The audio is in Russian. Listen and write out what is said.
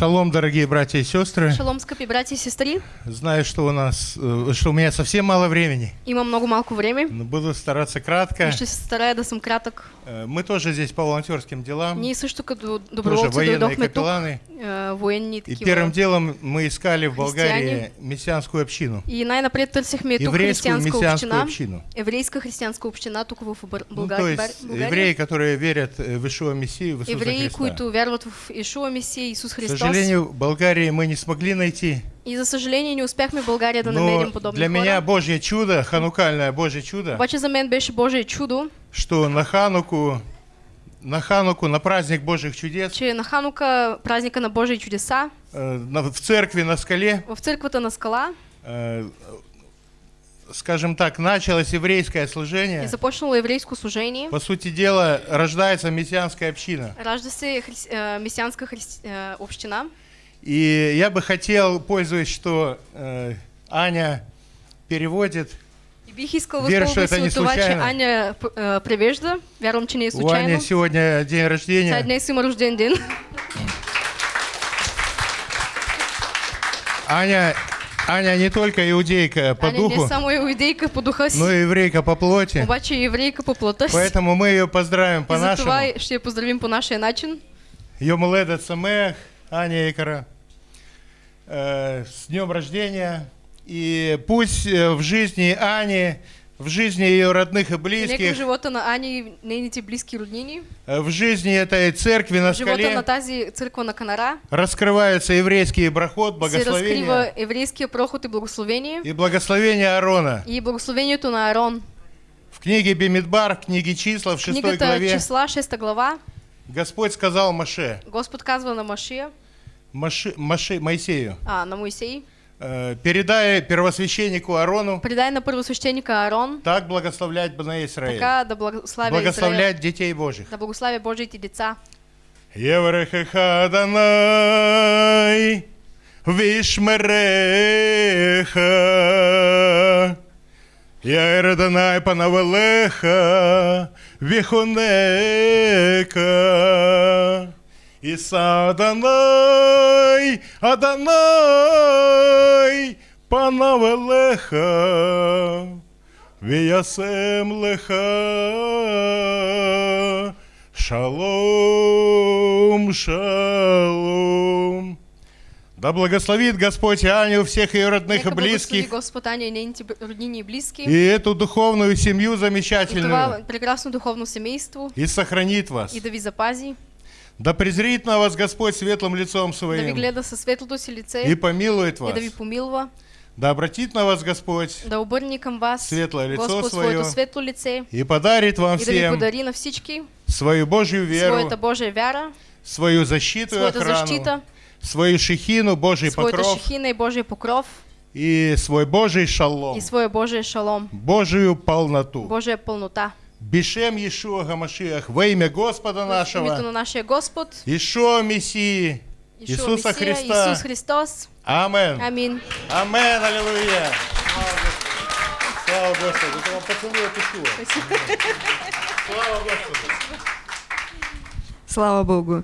Шалом, дорогие братья и сестры. Шалом, скъпи братья и сестры. Знаю, что у нас, э, что у меня совсем мало времени, Има много малко време. но буду стараться кратко. Старая да съм кратък. Э, Мы тоже здесь по волонтерским делам, също като тоже доброволци военные капелланы. е, Военни И первым делом мы искали в Болгарии мессианскую общину, И най-напред търсихме тук мессианскую община. общину. Еврейска християнска община тук в Ну, то България. есть евреи, которые верят э, в Ишуа Мессию, в Иисуса Евреи, Христа. които вярват в Ишуа Месия, Исус К Христос. Сожалению, Болгарии мы не смогли найти, И за съжаление не успяхме България да но намерим подобни для меня хора. Божье чудо, ханукальное Божье чудо, Обаче за мен беше Божие чудо, что на Хануку, на Хануку, на праздник Божьих чудес, че на Ханука, праздника на Божии чудеса, э, на- в церкви на скале, в църквата на скала э, скажем так, началось еврейское служение. започнало еврейско служение. По сути дела, рождается мессианская община. Ражда се хри... е, месианска христи... е, община. И я бы хотел, пользуясь, что э, Аня переводит, И Вера, что это не случайно. Аня е, превежда. Вярвам, че не е у случайно. Ани сегодня день рождения. днес има рожден ден. Аня, Аня не только иудейка по Аня не духу, е само иудейка по духа си, но и еврейка по плоти. обаче еврейка по плътта си. Поэтому мы ее поздравим И по-нашему. затова ще я поздравим по нашия начин. Йомледет Самех, Аня Икара, э, с днем рождения. И пусть э, в жизни Ани, в жизни ее родных и близких, живота на Ани нейните близки роднини, э, в жизни этой церкви на в живота на скале тази църква на Канара. раскрывается еврейский се благословение. разкрива еврейския проход и благословение. И благословение Аарона. и благословението на Арон. В книге Бемидбар, в книге числа, в шестой Книгата главе, числа, 6 глава, Господь сказал Маше, Господ казва на Машия, Маше, Маше- Моисею, а, на Моисей, э, передай первосвященнику Аарону. Предай на първосвещеника Аарон, так благословлять Бна Израиль, така да благославя благословлять детей Божьих. да благославя Божиите деца. Еврехеха Данай, Вишмереха, Данай Панавелеха, Вихонека, Иса Адонай, Адонай, Панавелеха, Виясем леха, шалом, шалом. Да благословит Господь Аню, всех ее родных и Нека близких, Господ Аня и нейните б- роднини и близки. и эту духовную семью И замечательную, това прекрасно духовно семейство. и сохранит вас. И да ви запази, Да презрит на вас Господь светлым лицом да ви своим, гледа със светлото си лице и помилует и вас. да ви помилва, Да обратит на вас Господь, да обърне към вас Светлое лицо Господ свое. светло лице и подарит вам и да всем подари на всички свою Божью веру, своята Божия вяра, свою защиту и охрану, защита, свою шехину, Божий покров шехина и Божия покров и свой Божий шалом, и своя Божия шалом, Божию полноту. Божия пълнота. Бешем Иешуа Гамашиах во имя Господа В името нашего, на нашия Господ, Ишуа Мессии, Иисуса Христа. Исус Христос. Амен. Амин. Амен, аллилуйя. Слава Господу. Это вам поцелуй от Ишуа. Слава Господу. Слава Богу.